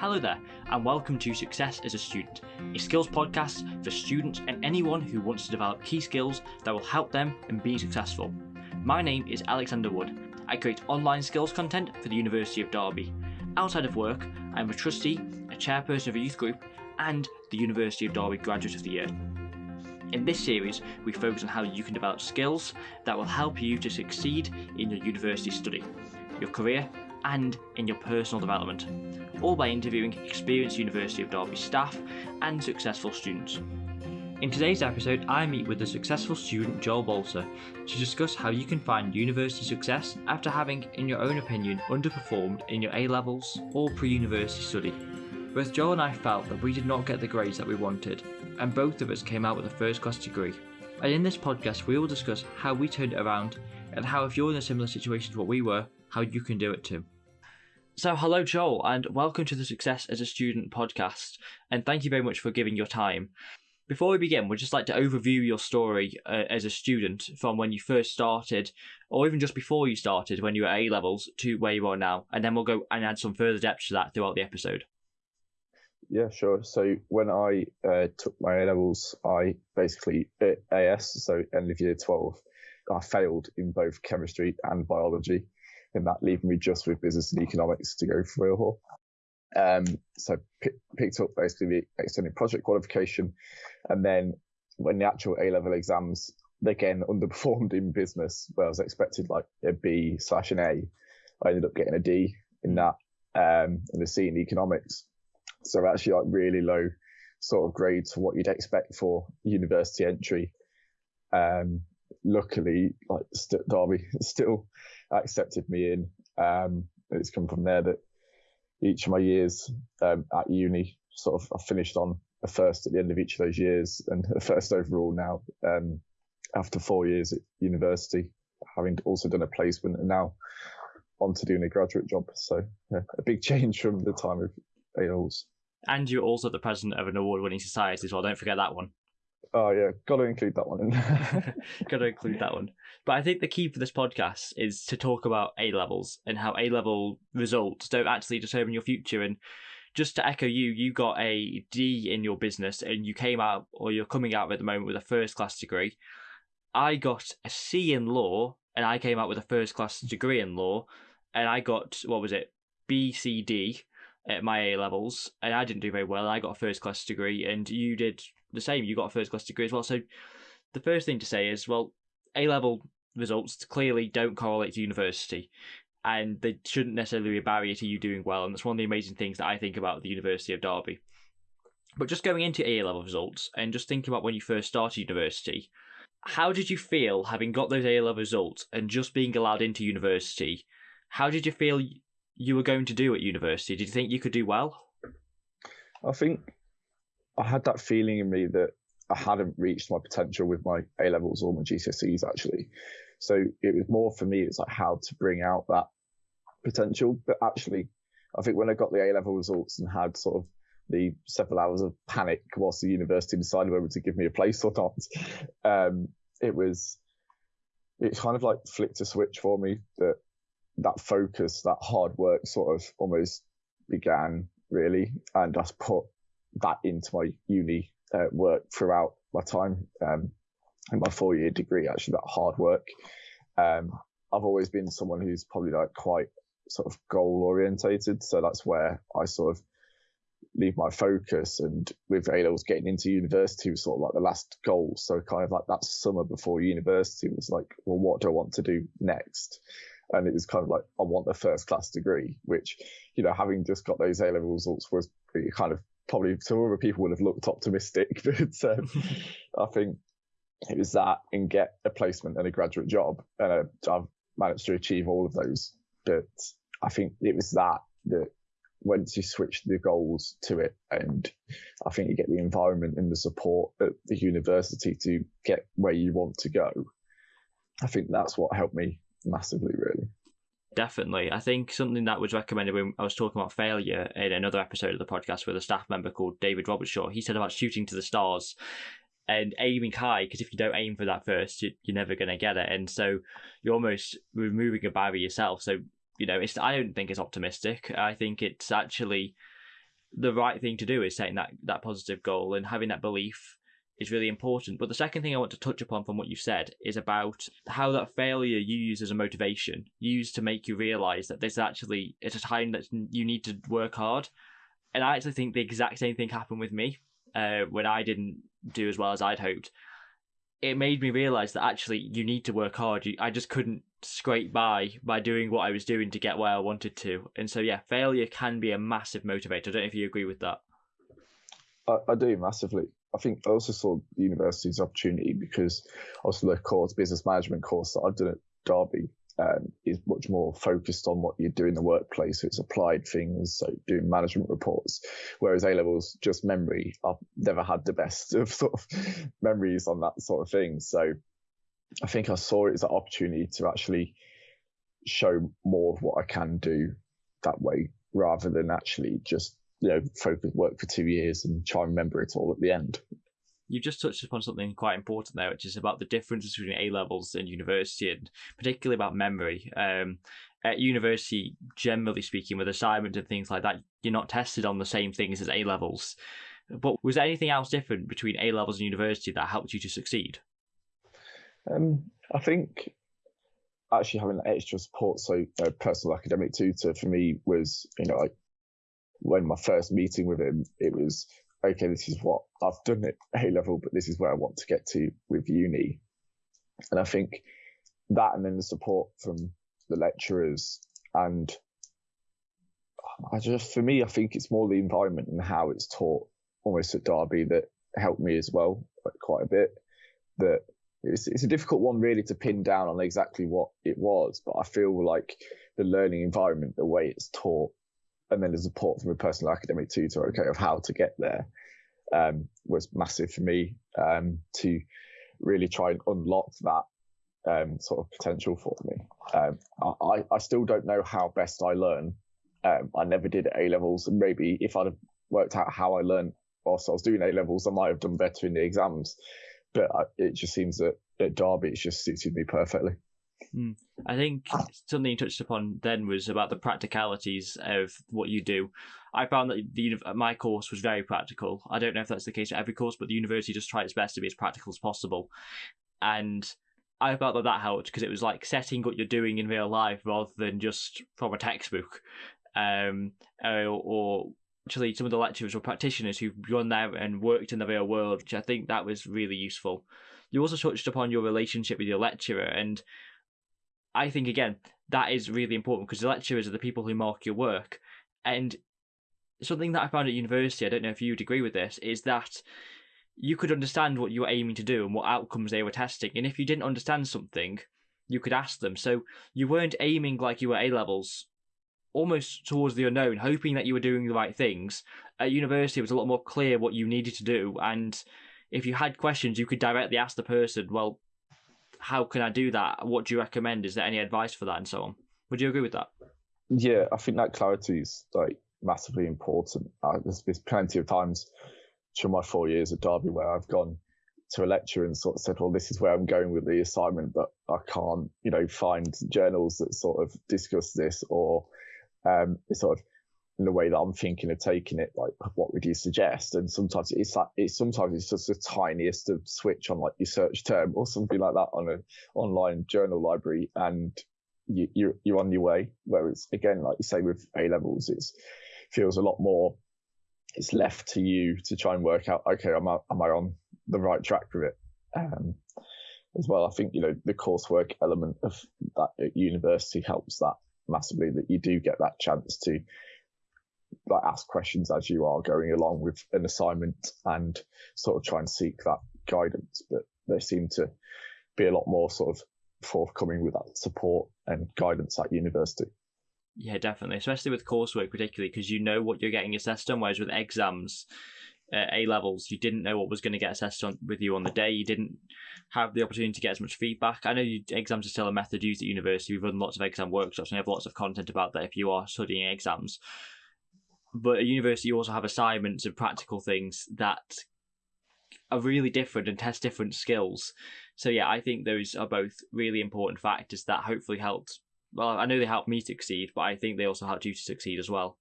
Hello there, and welcome to Success as a Student, a skills podcast for students and anyone who wants to develop key skills that will help them in being successful. My name is Alexander Wood. I create online skills content for the University of Derby. Outside of work, I'm a trustee, a chairperson of a youth group, and the University of Derby Graduate of the Year. In this series, we focus on how you can develop skills that will help you to succeed in your university study, your career, and in your personal development, all by interviewing experienced University of Derby staff and successful students. In today's episode, I meet with the successful student Joel Bolter to discuss how you can find university success after having, in your own opinion, underperformed in your A levels or pre university study. Both Joel and I felt that we did not get the grades that we wanted, and both of us came out with a first class degree. And in this podcast, we will discuss how we turned it around and how, if you're in a similar situation to what we were, how you can do it too. So, hello, Joel, and welcome to the Success as a Student podcast. And thank you very much for giving your time. Before we begin, we'd just like to overview your story uh, as a student from when you first started, or even just before you started when you were A levels, to where you are now. And then we'll go and add some further depth to that throughout the episode. Yeah, sure. So when I uh, took my A levels, I basically AS, so end of year twelve, I failed in both chemistry and biology, and that leaving me just with business and economics to go for real haul. Um, so p- picked up basically the extended project qualification, and then when the actual A level exams again underperformed in business, where I was expected like a B slash an A, I ended up getting a D in that, um, and a C in economics. So actually like really low sort of grades what you'd expect for university entry. Um, luckily, like St- Derby still accepted me in. Um, it's come from there that each of my years um, at uni, sort of, I finished on a first at the end of each of those years and a first overall now um, after four years at university, having also done a placement and now on to doing a graduate job. So yeah, a big change from the time of A-levels. And you're also the president of an award winning society as well. Don't forget that one. Oh yeah, got to include that one in. got to include that one. But I think the key for this podcast is to talk about A levels and how A level results don't actually determine your future. And just to echo you, you got a D in your business and you came out, or you're coming out at the moment with a first class degree. I got a C in law and I came out with a first class degree in law. And I got, what was it, B, C, D at my A levels, and I didn't do very well. I got a first class degree, and you did the same. You got a first class degree as well. So the first thing to say is, well, A level results clearly don't correlate to university, and they shouldn't necessarily be a barrier to you doing well. And that's one of the amazing things that I think about the University of Derby. But just going into A level results and just thinking about when you first started university, how did you feel having got those A level results and just being allowed into university? How did you feel you were going to do at university? Did you think you could do well? I think I had that feeling in me that I hadn't reached my potential with my A levels or my GCSEs actually. So it was more for me, it's like how to bring out that potential. But actually, I think when I got the A level results and had sort of the several hours of panic whilst the university decided whether to give me a place or not, um, it was, it kind of like flicked a switch for me that that focus, that hard work sort of almost began really. And I put that into my uni uh, work throughout my time um, in my four year degree, actually, that hard work. Um, I've always been someone who's probably like quite sort of goal orientated. So that's where I sort of leave my focus. And with A levels getting into university was sort of like the last goal. So kind of like that summer before university was like, well, what do I want to do next? and it was kind of like I want the first class degree, which you know having just got those A level results was kind of probably some other people would have looked optimistic, but um, I think it was that and get a placement and a graduate job, and uh, I've managed to achieve all of those. But I think it was that that once you switch the goals to it, and I think you get the environment and the support at the university to get where you want to go. I think that's what helped me massively, really. Definitely. I think something that was recommended when I was talking about failure in another episode of the podcast with a staff member called David Robertshaw, he said about shooting to the stars and aiming high because if you don't aim for that first, you, are never going to get it. And so you're almost removing a barrier yourself. So, you know, it's I don't think it's optimistic. I think it's actually the right thing to do is setting that that positive goal and having that belief is really important. But the second thing I want to touch upon from what you said is about how that failure you use as a motivation, used to make you realize that this actually it's a time that you need to work hard. And I actually think the exact same thing happened with me uh, when I didn't do as well as I'd hoped. It made me realize that actually you need to work hard. I just couldn't scrape by by doing what I was doing to get where I wanted to. And so, yeah, failure can be a massive motivator. I don't know if you agree with that. I, I do massively. I think I also saw the university's opportunity because also the course business management course that I've done at Derby um, is much more focused on what you do in the workplace. It's applied things, so doing management reports. Whereas A levels, just memory. I've never had the best of sort of memories on that sort of thing. So I think I saw it as an opportunity to actually show more of what I can do that way rather than actually just you know focus work for two years and try and remember it all at the end you just touched upon something quite important there, which is about the difference between A levels and university, and particularly about memory. Um, at university, generally speaking, with assignments and things like that, you're not tested on the same things as A levels. But was there anything else different between A levels and university that helped you to succeed? Um, I think actually having extra support, so a personal academic tutor for me was, you know, like when my first meeting with him, it was okay, this is what I've done at A level, but this is where I want to get to with uni. And I think that and then the support from the lecturers and I just, for me, I think it's more the environment and how it's taught almost at Derby that helped me as well quite a bit. That it's, it's a difficult one really to pin down on exactly what it was, but I feel like the learning environment, the way it's taught, and then the support from a personal academic tutor, okay, of how to get there, um, was massive for me um, to really try and unlock that um, sort of potential for me. Um, I, I still don't know how best I learn. Um, I never did A levels, and maybe if I'd have worked out how I learned whilst I was doing A levels, I might have done better in the exams. But I, it just seems that at Derby, it just suited me perfectly. Mm. I think something you touched upon then was about the practicalities of what you do. I found that the my course was very practical. I don't know if that's the case at every course, but the university just tried its best to be as practical as possible. And I felt that that helped because it was like setting what you're doing in real life rather than just from a textbook. Um, or, or actually, some of the lecturers were practitioners who've gone there and worked in the real world, which I think that was really useful. You also touched upon your relationship with your lecturer, and I think again that is really important because the lecturers are the people who mark your work, and something that I found at university, I don't know if you'd agree with this, is that you could understand what you were aiming to do and what outcomes they were testing, and if you didn't understand something, you could ask them. So you weren't aiming like you were A levels, almost towards the unknown, hoping that you were doing the right things. At university, it was a lot more clear what you needed to do, and if you had questions, you could directly ask the person, well, how can I do that? What do you recommend? Is there any advice for that and so on? Would you agree with that? Yeah, I think that clarity is like massively important. Uh, there's, there's plenty of times during my four years at Derby where I've gone to a lecture and sort of said, well, this is where I'm going with the assignment, but I can't, you know, find journals that sort of discuss this or um, sort of in the way that I'm thinking of taking it, like what would you suggest? And sometimes it's like it's sometimes it's just the tiniest of switch on like your search term or something like that on an online journal library, and you, you're you're on your way. Whereas again, like you say with A levels, it feels a lot more. It's left to you to try and work out. Okay, am I am I on the right track with it? Um, as well, I think you know the coursework element of that at university helps that massively. That you do get that chance to like ask questions as you are going along with an assignment and sort of try and seek that guidance. But they seem to be a lot more sort of forthcoming with that support and guidance at university. Yeah, definitely, especially with coursework, particularly because you know what you're getting assessed on. Whereas with exams, uh, A levels, you didn't know what was going to get assessed on with you on the day. You didn't have the opportunity to get as much feedback. I know you, exams are still a method used at university. We've run lots of exam workshops and have lots of content about that if you are studying exams but at university you also have assignments and practical things that are really different and test different skills. So yeah, I think those are both really important factors that hopefully helped. Well, I know they helped me succeed, but I think they also helped you to succeed as well.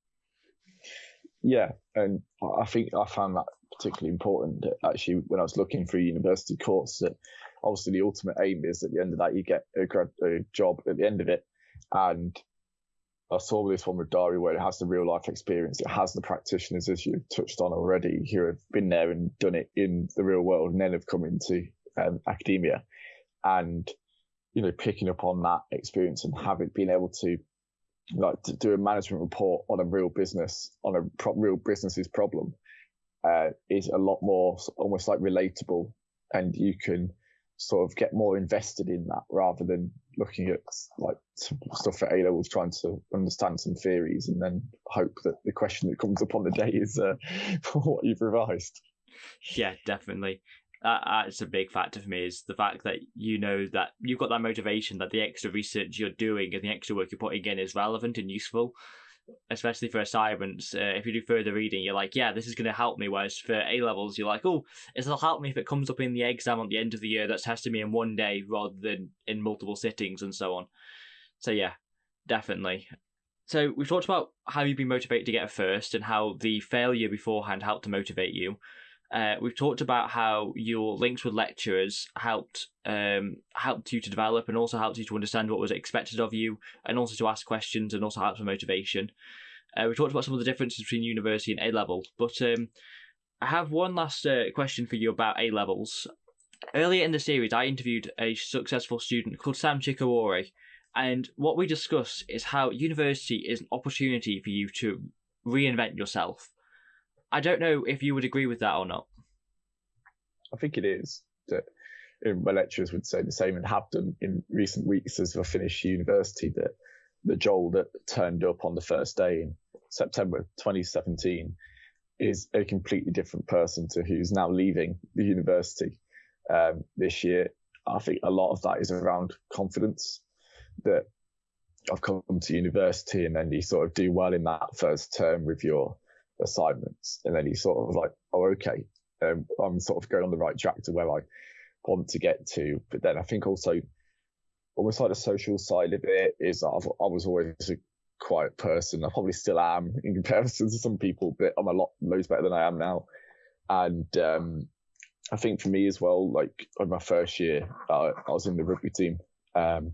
Yeah, and I think I found that particularly important. That Actually, when I was looking for a university course, that obviously the ultimate aim is at the end of that you get a, grad, a job at the end of it, and I saw this one with Derby where it has the real life experience. It has the practitioners, as you touched on already, who have been there and done it in the real world and then have come into um, academia. And, you know, picking up on that experience and having been able to like to do a management report on a real business, on a pro- real business's problem, uh, is a lot more almost like relatable. And you can sort of get more invested in that rather than looking at like stuff at A levels, trying to understand some theories and then hope that the question that comes up on the day is uh, what you've revised. Yeah, definitely. Uh, that's a big factor for me is the fact that you know that you've got that motivation that the extra research you're doing and the extra work you're putting in is relevant and useful especially for assignments, uh, if you do further reading, you're like, yeah, this is going to help me. Whereas for A levels, you're like, oh, it'll help me if it comes up in the exam at the end of the year that's testing me in one day rather than in multiple sittings and so on. So, yeah, definitely. So, we've talked about how you've been motivated to get a first and how the failure beforehand helped to motivate you. Uh, we've talked about how your links with lecturers helped um, helped you to develop and also helped you to understand what was expected of you and also to ask questions and also help for motivation. Uh, we talked about some of the differences between university and A level, but um, I have one last uh, question for you about A levels. Earlier in the series, I interviewed a successful student called Sam Chikawori, and what we discussed is how university is an opportunity for you to reinvent yourself I don't know if you would agree with that or not. I think it is that my lecturers would say the same and have done in recent weeks as I finished university that the Joel that turned up on the first day in September 2017 is a completely different person to who's now leaving the university um, this year. I think a lot of that is around confidence that I've come to university and then you sort of do well in that first term with your assignments. And then he's sort of like, oh, okay, um, I'm sort of going on the right track to where I want to get to. But then I think also almost like the social side of it is I've, I was always a quiet person. I probably still am in comparison to some people, but I'm a lot loads better than I am now. And um, I think for me as well, like in my first year, uh, I was in the rugby team um,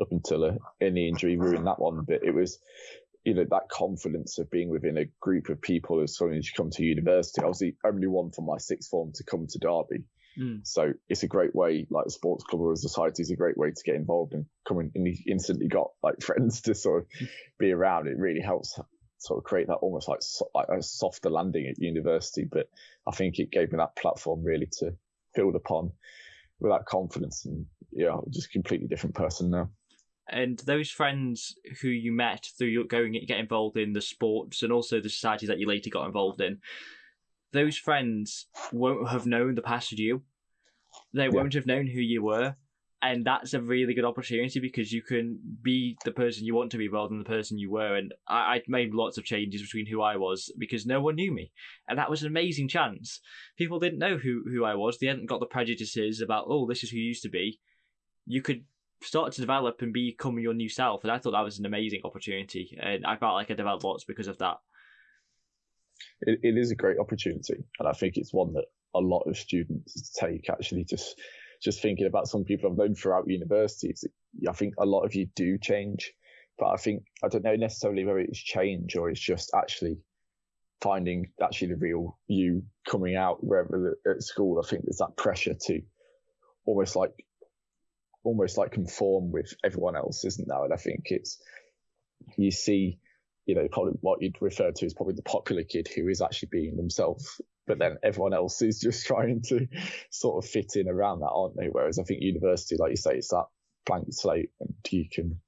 up until a, any injury ruined that one. But it was you know that confidence of being within a group of people as soon as you come to university. I was the only one from my sixth form to come to Derby, mm. so it's a great way. Like a sports club or a society is a great way to get involved and come in. And you instantly got like friends to sort of be around. It really helps sort of create that almost like, like a softer landing at university. But I think it gave me that platform really to build upon with that confidence and yeah, just completely different person now and those friends who you met through your going get involved in the sports and also the societies that you later got involved in, those friends won't have known the past you. They yeah. won't have known who you were, and that's a really good opportunity because you can be the person you want to be rather than the person you were. And I, I made lots of changes between who I was because no one knew me, and that was an amazing chance. People didn't know who who I was. They hadn't got the prejudices about oh this is who you used to be. You could start to develop and become your new self. And I thought that was an amazing opportunity. And I felt like I developed lots because of that. It, it is a great opportunity. And I think it's one that a lot of students take actually just just thinking about some people I've known throughout universities. I think a lot of you do change, but I think I don't know necessarily whether it's change or it's just actually finding actually the real you coming out wherever at school. I think there's that pressure to almost like almost like conform with everyone else, isn't there? And I think it's you see, you know, probably what you'd refer to as probably the popular kid who is actually being themselves, but then everyone else is just trying to sort of fit in around that, aren't they? Whereas I think university, like you say, it's that blank slate, and you can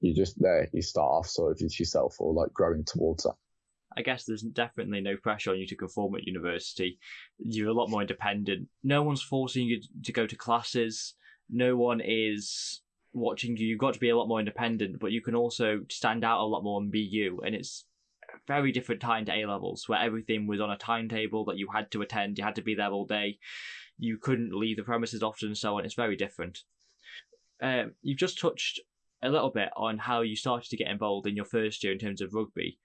you just there you start off sort of as yourself or like growing towards that. I guess there's definitely no pressure on you to conform at university. You're a lot more independent. No one's forcing you to go to classes no one is watching you. You've got to be a lot more independent, but you can also stand out a lot more and be you. And it's a very different time to A levels, where everything was on a timetable that you had to attend. You had to be there all day. You couldn't leave the premises often, and so on. It's very different. Um, you've just touched a little bit on how you started to get involved in your first year in terms of rugby.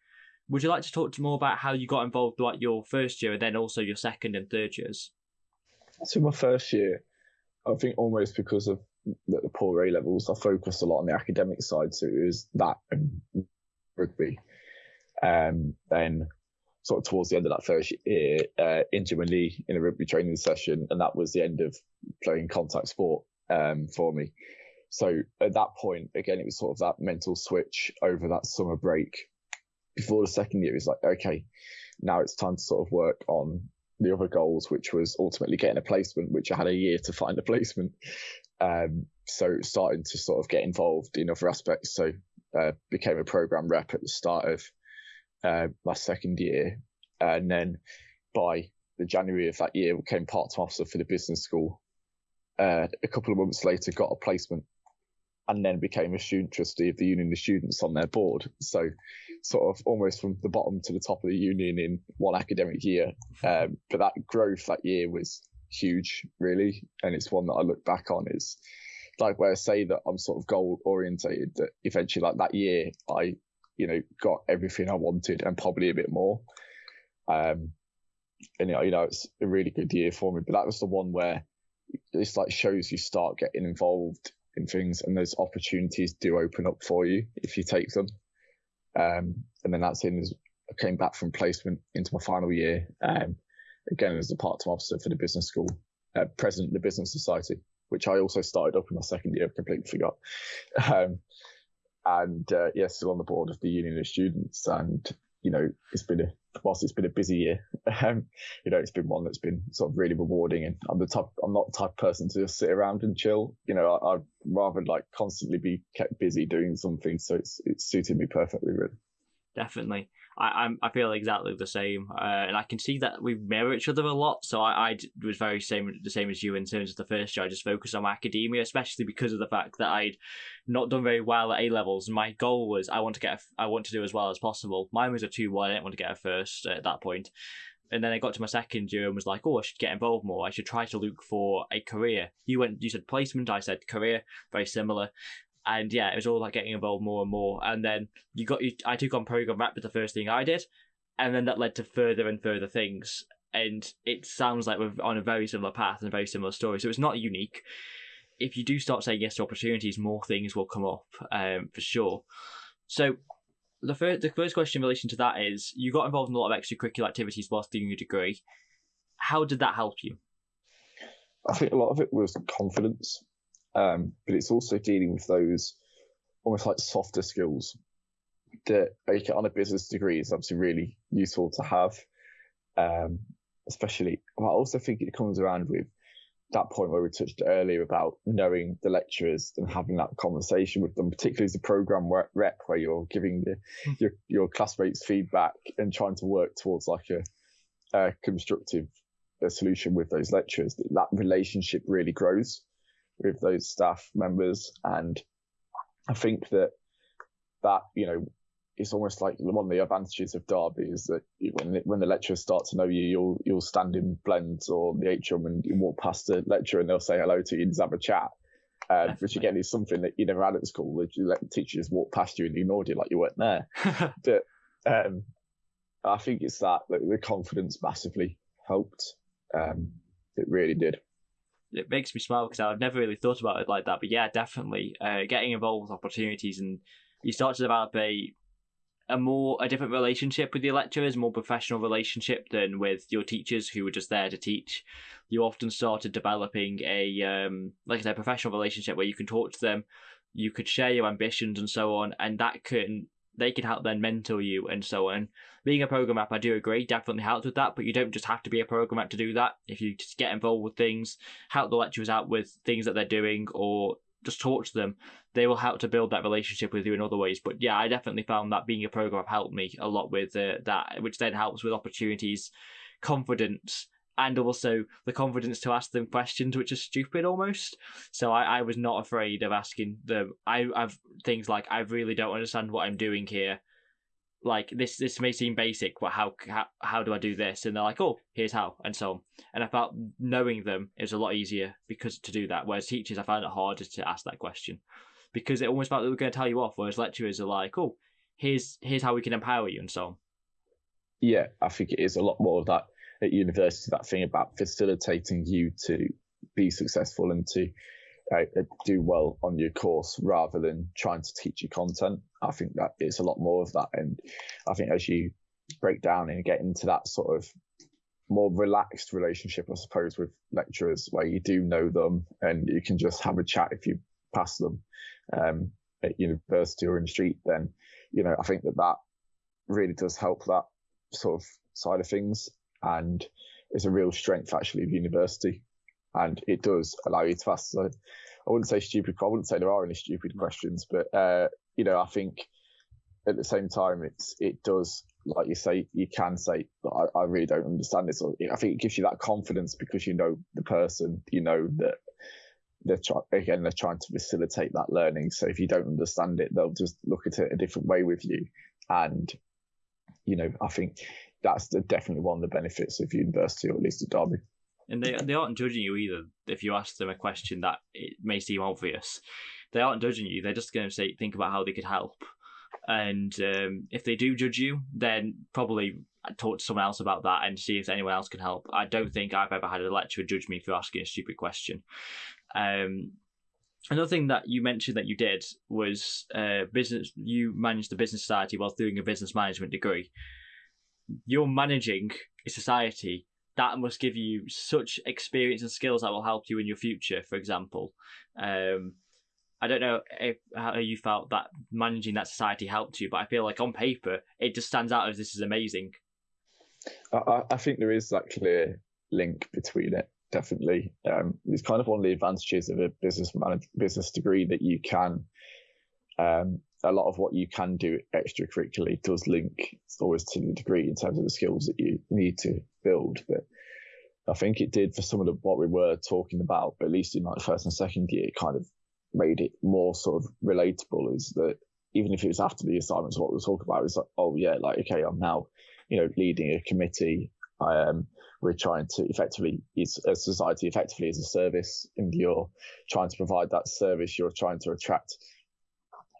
Would you like to talk to more about how you got involved throughout your first year and then also your second and third years? So my first year, I think almost because of the, the poor A levels, I focused a lot on the academic side. So it was that and rugby. Um, then sort of towards the end of that first year, uh, in a rugby training session, and that was the end of playing contact sport um, for me. So at that point, again, it was sort of that mental switch over that summer break. Before the second year, it's like, okay, now it's time to sort of work on the other goals, which was ultimately getting a placement, which I had a year to find a placement. Um, so starting to sort of get involved in other aspects. So uh, became a program rep at the start of uh, my second year, and then by the January of that year, became part-time officer for the business school. Uh, a couple of months later, got a placement, and then became a student trustee of the union of students on their board. So, sort of almost from the bottom to the top of the union in one academic year. Um, but that growth that year was huge, really, and it's one that I look back on is like where I say that I'm sort of goal orientated. That eventually, like that year, I you know, got everything I wanted and probably a bit more. Um, and you know, it's a really good year for me. But that was the one where it's like shows you start getting involved in things, and those opportunities do open up for you if you take them. Um, and then that's in. I came back from placement into my final year. Um, again as a part-time officer for the business school, uh, president of the business society, which I also started up in my second year. Completely forgot. Um, and uh, yeah, still on the board of the Union of Students. And you know, it's been a whilst it's been a busy year, um, you know, it's been one that's been sort of really rewarding. And I'm the type, I'm not the type of person to just sit around and chill. You know, I, would rather like constantly be kept busy doing something. So it's it's suited me perfectly, really. Definitely. I, I'm I feel exactly the same, uh, and I can see that we mirror each other a lot. So I, I was very same the same as you in terms of the first year. I just focused on academia, especially because of the fact that I'd not done very well at A levels. My goal was I want to get a, I want to do as well as possible. Mine was a two one. I didn't want to get a first at that point. And then I got to my second year and was like, oh, I should get involved more. I should try to look for a career. You went, you said placement. I said career. Very similar and yeah, it was all like getting involved more and more. And then you got you, I took on program rep was the first thing I did, and then that led to further and further things. And it sounds like we're on a very similar path and a very similar story. So it's not unique. If you do start saying yes to opportunities, more things will come up um, for sure. So the first the first question in relation to that is you got involved in a lot of extracurricular activities whilst doing your degree. How did that help you? I think a lot of it was confidence. Um, but it's also dealing with those almost like softer skills that on a business degree is obviously really useful to have. Um, especially, I also think it comes around with that point where we touched earlier about knowing the lecturers and having that conversation with them, particularly as a program rep where you're giving the, hmm. your, your classmates feedback and trying to work towards like a, a constructive a solution with those lecturers. That relationship really grows with those staff members. And I think that that, you know, it's almost like one of the advantages of Derby is that when when the lecturers start to know you, you'll you'll stand in blends or the atrium and you walk past the lecturer and they'll say hello to you and just have a chat. Uh, which again is something that you never had at school. Let teachers walk past you and ignored you like you weren't there. but um, I think it's that, that the confidence massively helped. Um, it really did it makes me smile because I've never really thought about it like that. But yeah, definitely uh, getting involved with opportunities and you start to develop a a more a different relationship with your lecturers, more professional relationship than with your teachers who were just there to teach. You often started developing a um, like I said, professional relationship where you can talk to them, you could share your ambitions and so on, and that can they can help then mentor you and so on. Being a program rep, I do agree, definitely helps with that, but you don't just have to be a program rep to do that. If you just get involved with things, help the lecturers out with things that they're doing, or just talk to them, they will help to build that relationship with you in other ways. But yeah, I definitely found that being a program rep helped me a lot with uh, that, which then helps with opportunities, confidence, and also the confidence to ask them questions which are stupid almost. So I, I was not afraid of asking them. I have things like I really don't understand what I'm doing here. Like this, this may seem basic, but how, how how do I do this? And they're like, oh, here's how, and so on. And I felt knowing them is a lot easier because to do that. Whereas teachers, I found it harder to ask that question because it almost felt they were going to tell you off. Whereas lecturers are like, oh, here's here's how we can empower you, and so on. yeah, I think it is a lot more of that at university, that thing about facilitating you to be successful and to uh, do well on your course rather than trying to teach you content. I think that it's a lot more of that. And I think as you break down and get into that sort of more relaxed relationship, I suppose, with lecturers where you do know them and you can just have a chat if you pass them um, at university or in the street, then, you know, I think that that really does help that sort of side of things. And it's a real strength actually of university. And it does allow you to ask, I wouldn't say stupid, I wouldn't say there are any stupid questions, but, uh, you know, I think at the same time, it's, it does like you say, you can say, I, I really don't understand this. Or I think it gives you that confidence because you know the person, you know that they're again, they're trying to facilitate that learning. So if you don't understand it, they'll just look at it a different way with you. And, you know, I think that's the, definitely one of the benefits of university, or at least at Derby. And they, they aren't judging you either. If you ask them a question that it may seem obvious, they aren't judging you. They're just going to say, think about how they could help. And um, if they do judge you, then probably talk to someone else about that and see if anyone else can help. I don't think I've ever had a lecturer judge me for asking a stupid question. Um, another thing that you mentioned that you did was uh, business. You managed the business society while doing a business management degree. You're managing a society that must give you such experience and skills that will help you in your future. For example, um, I don't know if how you felt that managing that society helped you, but I feel like on paper it just stands out as this is amazing. I, I think there is that clear link between it. Definitely, um, it's kind of one of the advantages of a business manage, business degree that you can. Um, a lot of what you can do extracurricularly does link always to the degree in terms of the skills that you need to build. But I think it did for some of the, what we were talking about, at least in like first and second year, kind of made it more sort of relatable is that even if it was after the assignments, what we were talking about is like, oh yeah, like, okay, I'm now, you know, leading a committee. Um, we're trying to effectively, it's a society effectively as a service and you're trying to provide that service. You're trying to attract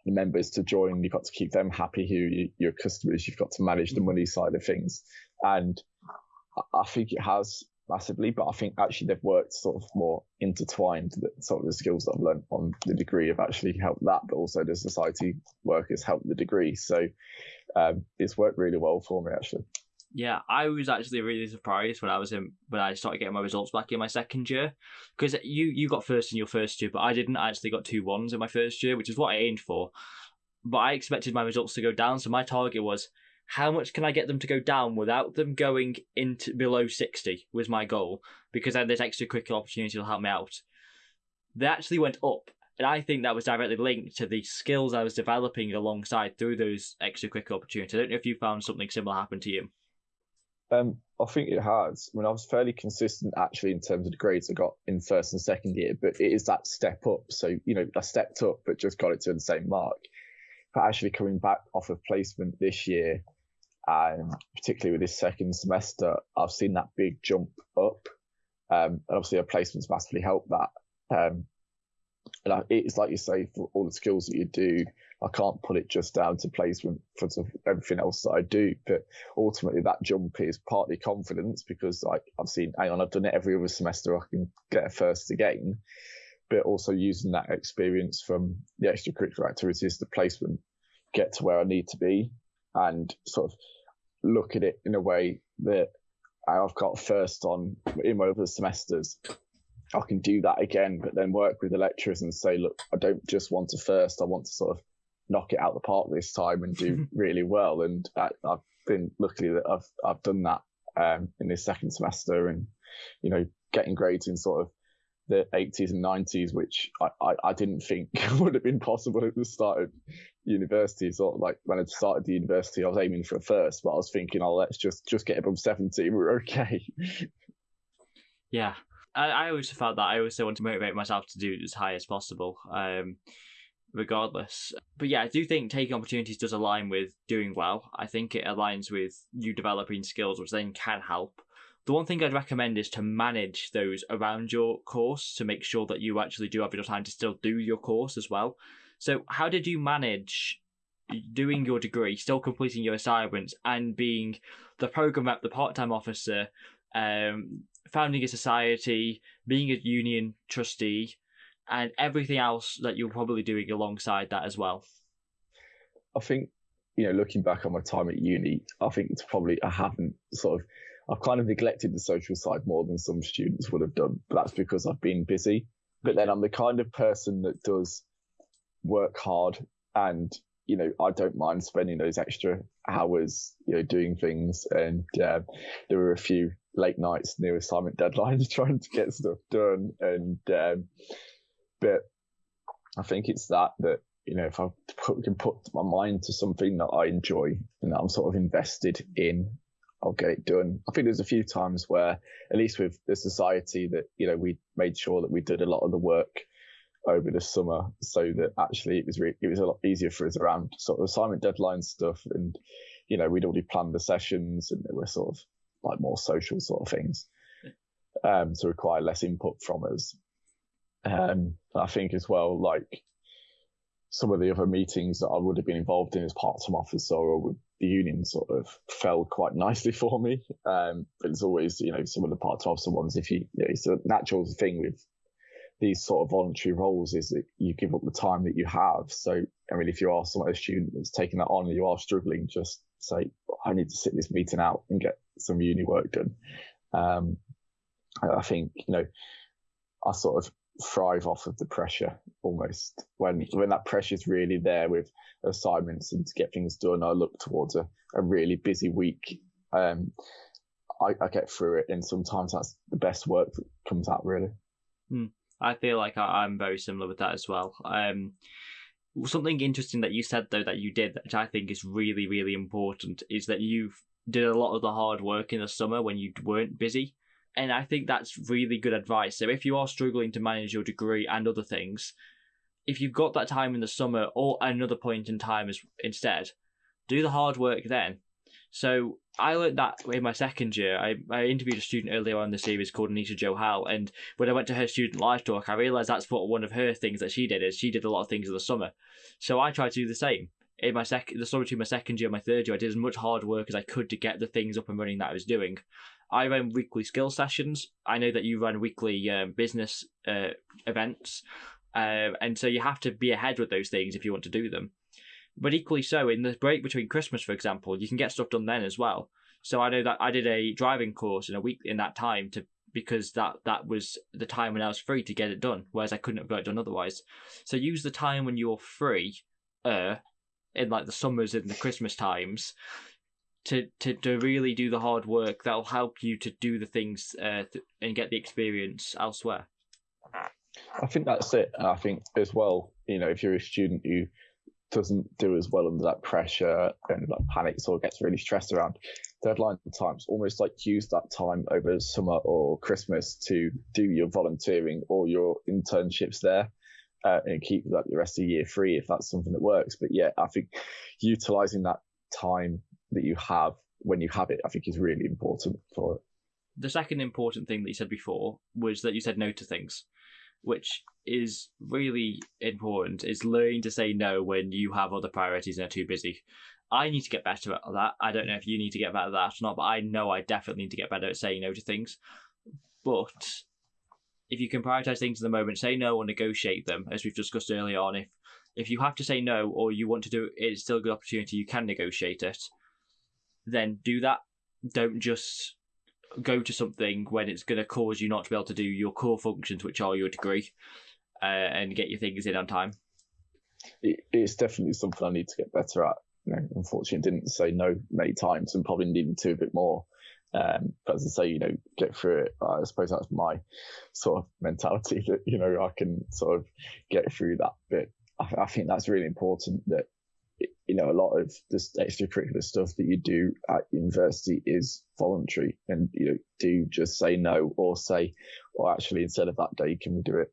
the members to join. You've got to keep them happy who you, your customers. You've got to manage the money side of things. And I think it has massively, but I think actually they've worked sort of more intertwined. That sort of the skills that I've learned on the degree have actually helped that, but also the society work has helped the degree. So um, it's worked really well for me actually. Yeah, I was actually really surprised when I was in when I started getting my results back in my second year because you you got first in your first year, but I didn't. I actually got two ones in my first year, which is what I aimed for. But I expected my results to go down, so my target was how much can I get them to go down without them going into below 60 was my goal because then this extracurricular opportunity will help me out. They actually went up, and I think that was directly linked to the skills I was developing alongside through those extracurricular opportunities. I don't know if you found something similar happen to you. Um, I think it has. I mean, I was fairly consistent actually in terms of the grades I got in first and second year, but it is that step up. So, you know, I stepped up, but just got it to the same mark. But actually coming back off of placement this year, and particularly with this second semester, I've seen that big jump up. Um, and obviously, our placements massively help that. Um, and I, it's like you say, for all the skills that you do, I can't put it just down to placement for everything else that I do. But ultimately, that jump is partly confidence because like I've seen, hang on, I've done it every other semester. I can get a first again. But also using that experience from the extracurricular activities, the placement, get to where I need to be and sort of look at it in a way that I've got first on in my other semesters. I can do that again, but then work with the lecturers and say, look, I don't just want to first, I want to sort of knock it out the park this time and do really well. And I, have been lucky that I've I've done that um, in this second semester, and you know, getting grades in sort of the 80s and 90s, which I, I, I, didn't think would have been possible at the start of university. Of like when I started the university, I was aiming for a first, but I was thinking, oh, let's just just get above 70. We're okay. Yeah. I, I always felt that I always want to motivate myself to do as high as possible, um, regardless. But yeah, I do think taking opportunities does align with doing well. I think it aligns with you developing skills, which then can help the one thing I'd recommend is to manage those around your course to make sure that you actually do have enough time to still do your course as well. So, how did you manage doing your degree, still completing your assignments, and being the program rep, the part-time officer, um, founding a society, being a union trustee, and everything else that you're probably doing alongside that as well? I think, you know, looking back on my time at uni, I think it's probably I haven't sort of I've kind of neglected the social side more than some students would have done, but that's because I've been busy. But then I'm the kind of person that does work hard and you know, I don't mind spending those extra hours, you know, doing things. And uh, there were a few late nights near assignment deadlines trying to get stuff done. And um, but I think it's that that you know, if I put, can put my mind to something that I enjoy and that I'm sort of invested in, I'll get it done. I think there's a few times where, at least with the society, that you know we made sure that we did a lot of the work over the summer, so that actually it was re- it was a lot easier for us around sort of assignment deadline stuff, and you know we'd already planned the sessions, and there were sort of like more social sort of things um, to require less input from us. Um, I think as well, like some of the other meetings that I would have been involved in as part-time officer or with the union sort of fell quite nicely for me. Um, but it's always, you know, some of the part-time officer ones, if you, you know, it's a natural thing with these sort of voluntary roles is that you give up the time that you have. So, I mean, if you are some of student that's taking that on and you are struggling, just say, I need to sit this meeting out and get some uni work done. Um, I think, you know, I sort of thrive off of the pressure almost. When when that pressure is really there with assignments and to get things done i look towards a, a really busy week. Um I, I get through it and sometimes that's the best work that comes out really. Hmm. i feel like I, i'm very similar with that as well. Um something interesting that you said though that you did which i think is really really important is that you've did a lot of the hard work in the summer when you weren't busy and I think that's really good advice. So if you are struggling to manage your degree and other things, if you've got that time in the summer or another point in time as instead, do the hard work then. So I learned that in my second year. I, I interviewed a student earlier on in the series called Anita Jo Howell, and when I went to her student live talk, I realised that's what one of her things that she did is she did a lot of things in the summer. So I tried to do the same. In my second, the summer between my second year and my third year, I did as much hard work as I could to get the things up and running that I was doing. I run weekly skill sessions. I know that you run weekly um, business uh, events, uh, and so you have to be ahead with those things if you want to do them. But equally so, in the break between Christmas, for example, you can get stuff done then as well. So I know that I did a driving course in a week in that time to because that that was the time when I was free to get it done, whereas I couldn't have got it done otherwise. So use the time when you're free, uh, in like the summers and the Christmas times, to, to, to really do the hard work that'll help you to do the things uh, th- and get the experience elsewhere. I think that's it. I think as well, you know, if you're a student who doesn't do as well under that pressure and like panics or gets really stressed around deadline times, almost like use that time over summer or Christmas to do your volunteering or your internships there. Uh, and keep that the rest of year free if that's something that works. But yeah, I think utilizing that time that you have when you have it, I think is really important for it. The second important thing that you said before was that you said no to things, which is really important, is learning to say no when you have other priorities and are too busy. I need to get better at that. I don't know if you need to get better at that or not, but I know I definitely need to get better at saying no to things. But if you can prioritize things in the moment, say no or negotiate them, as we've discussed earlier on, if if you have to say no or you want to do it, it's still a good opportunity, you can negotiate it then do that. Don't just go to something when it's going to cause you not to be able to do your core functions, which are your degree, uh, and get your things in on time. it's definitely something I need to get better at. You know, unfortunately, didn't say no many times and probably needed to a bit more. Um, but as I say, you know, get through it. I suppose that's my sort of mentality that you know I can sort of get through that bit. I, I think that's really important that you know, a lot of this extracurricular stuff that you do at university is voluntary and, you know, do just say no or say, or actually instead of that day, can we do it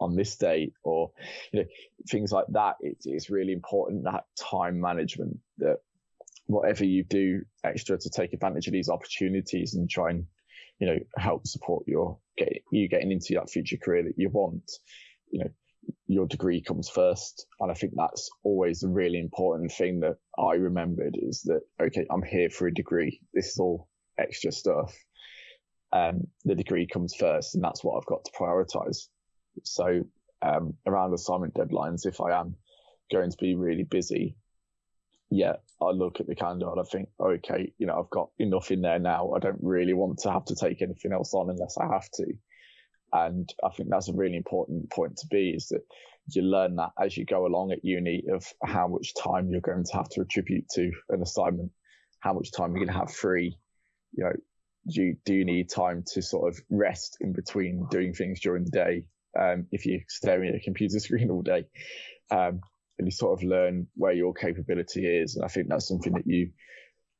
on this day or, you know, things like that. It's, it's really important that time management that whatever you do extra to take advantage of these opportunities and try and, you know, help support your, get, you getting into that future career that you want, you know, your degree comes first. And I think that's always a really important thing that I remembered is that, okay, I'm here for a degree. This is all extra stuff. Um, the degree comes first and that's what I've got to prioritize. So, um, around assignment deadlines, if I am going to be really busy, yeah, I look at the calendar and I think, okay, you know, I've got enough in there now. I don't really want to have to take anything else on unless I have to. And I think that's a really important point to be is that you learn that as you go along at uni of how much time you're going to have to attribute to an assignment, how much time you're going to have free. You know, you, do need time to sort of rest in between doing things during the day? Um, if you're staring at a computer screen all day, um, and you sort of learn where your capability is. And I think that's something that you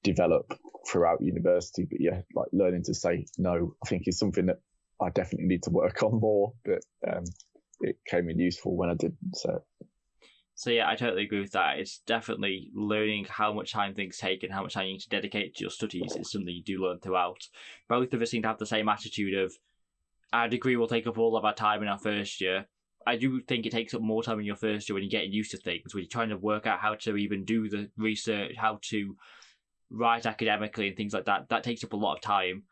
develop throughout university. But yeah, like learning to say no, I think is something that I definitely need to work on more, but um, it came in useful when I did. So. So yeah, I totally agree with that. It's definitely learning how much time things take and how much time you need to dedicate to your studies is something you do learn throughout. Both of us seem to have the same attitude of our degree will take up all of our time in our first year. I do think it takes up more time in your first year when you're getting used to things, when you're trying to work out how to even do the research, how to write academically and things like that. That takes up a lot of time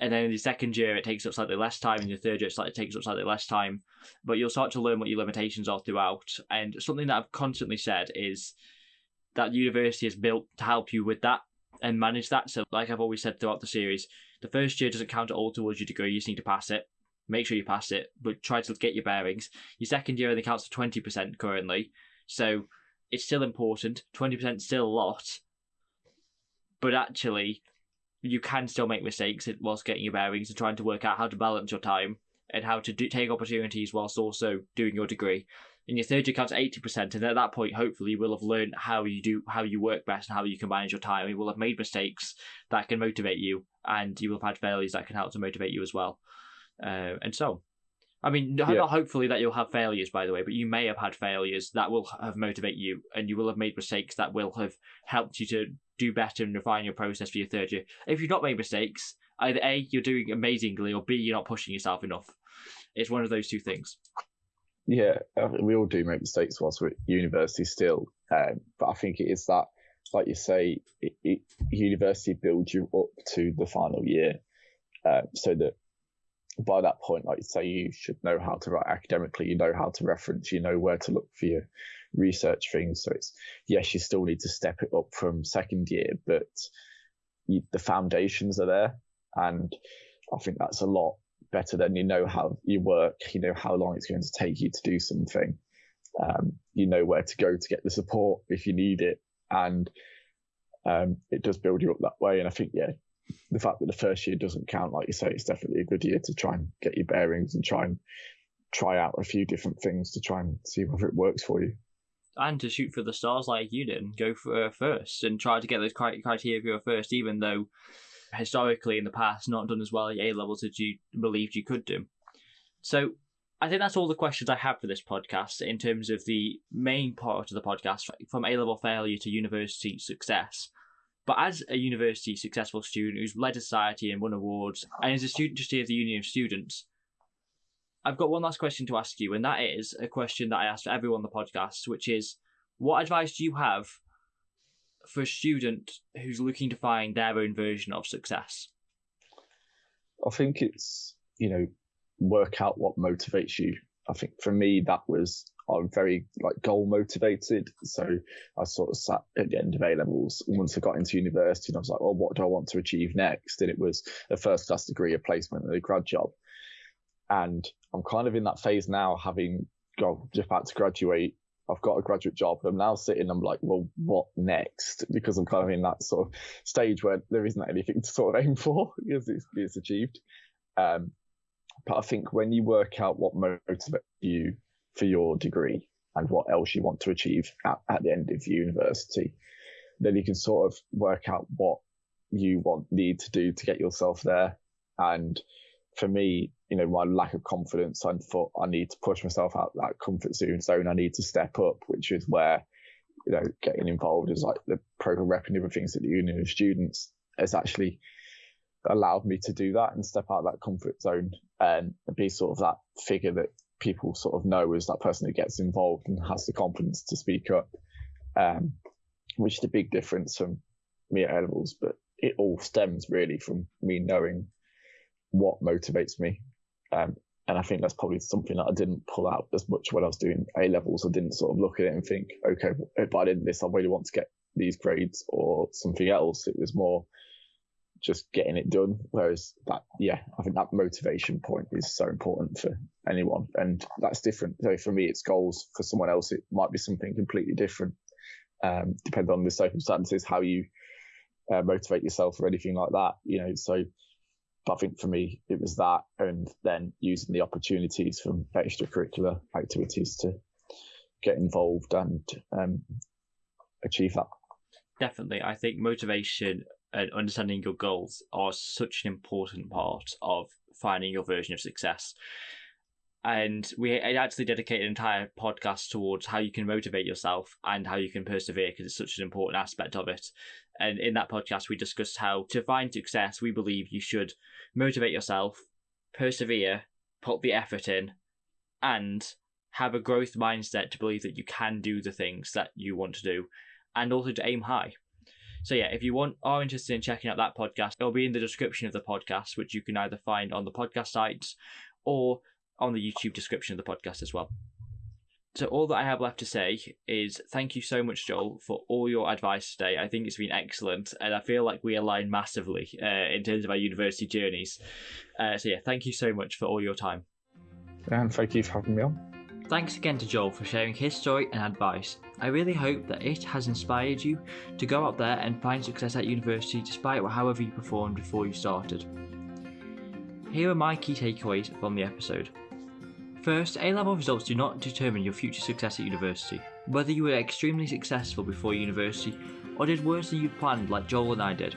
and then in the second year it takes up slightly less time, and the third year it takes up slightly less time. But you'll start to learn what your limitations are throughout. And something that I've constantly said is that university is built to help you with that and manage that. So, like I've always said throughout the series, the first year doesn't count at all towards your degree. You just need to pass it. Make sure you pass it, but try to get your bearings. Your second year only counts for twenty percent currently, so it's still important. Twenty percent still a lot, but actually you can still make mistakes whilst getting your bearings and trying to work out how to balance your time and how to do, take opportunities whilst also doing your degree. In your third year counts eighty percent, and at that point, hopefully, you will have learned how you do, how you work best, and how you can manage your time. You will have made mistakes that can motivate you, and you will have had failures that can help to motivate you as well. Uh, and so, I mean, yeah. not hopefully that you'll have failures, by the way, but you may have had failures that will have motivate you, and you will have made mistakes that will have helped you to do better and refine your process for your third year. If you've not made mistakes, either A, you're doing amazingly, or B, you're not pushing yourself enough. It's one of those two things. Yeah, we all do make mistakes whilst we're at university still. Um, but I think it is that, like you say, it, it, university builds you up to the final year um, so that by that point, like you say, you should know how to write academically, you know how to reference, you know where to look for your research things. So it's, yes, you still need to step it up from second year, but you, the foundations are there. And I think that's a lot better than you know how you work, you know how long it's going to take you to do something. Um, you know where to go to get the support if you need it. And um, it does build you up that way. And I think, yeah, the fact that the first year doesn't count, like you say, it's definitely a good year to try and get your bearings and try and try out a few different things to try and see whether it works for you and to shoot for the stars like you did and go for uh, first and try to get those criteria first, even though historically in the past not done as well at A levels as you believed you could do. So I think that's all the questions I have for this podcast in terms of the main part of the podcast from A level failure to university success. But as a university successful student who's led a society and won awards, and is a student trustee of the Union of Students, I've got one last question to ask you, and that is a question that I asked everyone on the podcast, which is what advice do you have for a student who's looking to find their own version of success? I think it's, you know, work out what motivates you. I think for me, that was, I'm very like goal motivated. So I sort of sat at the end of A levels once I got into university and I was like, well, what do I want to achieve next? And it was a first class degree, a placement and a grad job. And I'm kind of in that phase now, having got just about to graduate. I've got a graduate job. I'm now sitting. I'm like, well, what next? Because I'm kind of in that sort of stage where there isn't anything to sort of aim for because it's, it's achieved. Um, but I think when you work out what motivates you for your degree and what else you want to achieve at, at the end of university, then you can sort of work out what you want need to do to get yourself there. And for me, you know, my lack of confidence, I thought I need to push myself out that comfort zone. So i need to step up, which is where, you know, getting involved is like the program rep and other things at the Union of Students has actually allowed me to do that and step out of that comfort zone and be sort of that figure that people sort of know as that person who gets involved and has the confidence to speak up, um, which is a big difference from me at levels. But it all stems really from me knowing what motivates me. Um, and I think that's probably something that I didn't pull out as much when I was doing A levels. I didn't sort of look at it and think, okay, if I did this, I really want to get these grades or something else. It was more just getting it done. Whereas that, yeah, I think that motivation point is so important for anyone. And that's different. So for me, it's goals. For someone else, it might be something completely different. Um, depending on the circumstances, how you uh, motivate yourself or anything like that, you know, so I think for me, it was that, and then using the opportunities from extracurricular activities to get involved and um, achieve that. Definitely, I think motivation and understanding your goals are such an important part of finding your version of success. And we actually dedicate an entire podcast towards how you can motivate yourself and how you can persevere because it's such an important aspect of it. And in that podcast, we discussed how to find success, we believe you should motivate yourself, persevere, put the effort in, and have a growth mindset to believe that you can do the things that you want to do, and also to aim high. So yeah, if you want are interested in checking out that podcast, it'll be in the description of the podcast, which you can either find on the podcast sites or on the YouTube description of the podcast as well. So all that I have left to say is thank you so much, Joel, for all your advice today. I think it's been excellent, and I feel like we align massively uh, in terms of our university journeys. Uh, so yeah, thank you so much for all your time. And thank you for having me on. Thanks again to Joel for sharing his story and advice. I really hope that it has inspired you to go out there and find success at university despite however you performed before you started. Here are my key takeaways from the episode. First, A level results do not determine your future success at university. Whether you were extremely successful before university or did worse than you planned, like Joel and I did,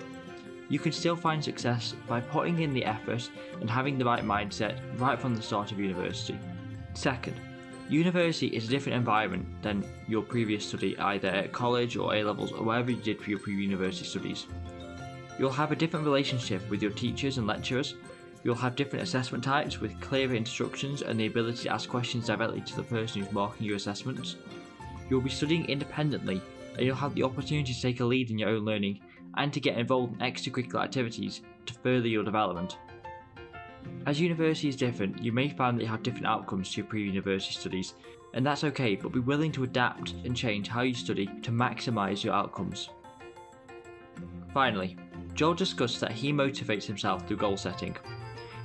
you can still find success by putting in the effort and having the right mindset right from the start of university. Second, university is a different environment than your previous study, either at college or A levels or wherever you did for your pre university studies. You'll have a different relationship with your teachers and lecturers, You'll have different assessment types with clearer instructions and the ability to ask questions directly to the person who's marking your assessments. You'll be studying independently and you'll have the opportunity to take a lead in your own learning and to get involved in extracurricular activities to further your development. As university is different, you may find that you have different outcomes to your pre-university studies, and that's okay, but be willing to adapt and change how you study to maximise your outcomes. Finally, Joel discussed that he motivates himself through goal setting.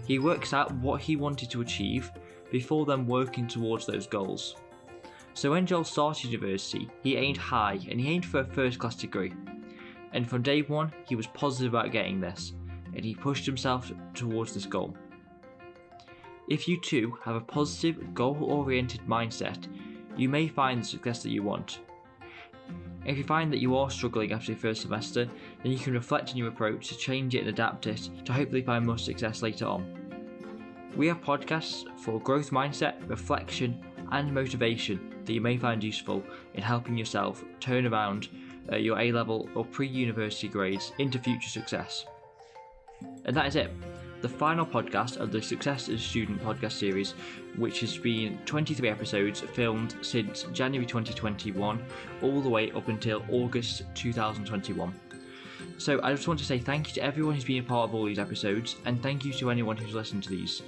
He works out what he wanted to achieve before then working towards those goals. So when Joel started university, he aimed high and he aimed for a first class degree. And from day one, he was positive about getting this, and he pushed himself towards this goal. If you too have a positive, goal oriented mindset, you may find the success that you want. If you find that you are struggling after your first semester, then you can reflect on your approach to change it and adapt it to hopefully find more success later on. We have podcasts for growth mindset, reflection, and motivation that you may find useful in helping yourself turn around uh, your A level or pre university grades into future success. And that is it the final podcast of the Success as a Student podcast series, which has been 23 episodes filmed since January 2021, all the way up until August 2021. So I just want to say thank you to everyone who's been a part of all these episodes, and thank you to anyone who's listened to these.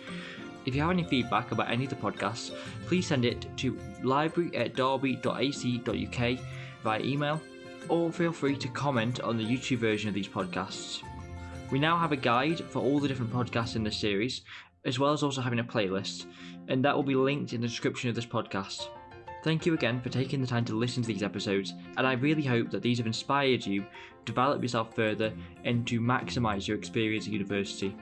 If you have any feedback about any of the podcasts, please send it to library at derby.ac.uk via email, or feel free to comment on the YouTube version of these podcasts. We now have a guide for all the different podcasts in this series, as well as also having a playlist, and that will be linked in the description of this podcast. Thank you again for taking the time to listen to these episodes, and I really hope that these have inspired you develop yourself further and to maximise your experience at university.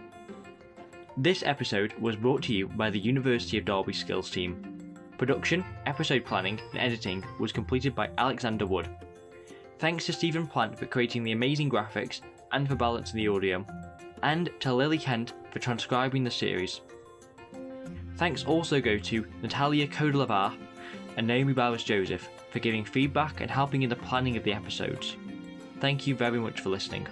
This episode was brought to you by the University of Derby Skills team. Production, episode planning, and editing was completed by Alexander Wood. Thanks to Stephen Plant for creating the amazing graphics and for balancing the audio, and to Lily Kent for transcribing the series. Thanks also go to Natalia Kodelavar and Naomi Bowers Joseph for giving feedback and helping in the planning of the episodes. Thank you very much for listening.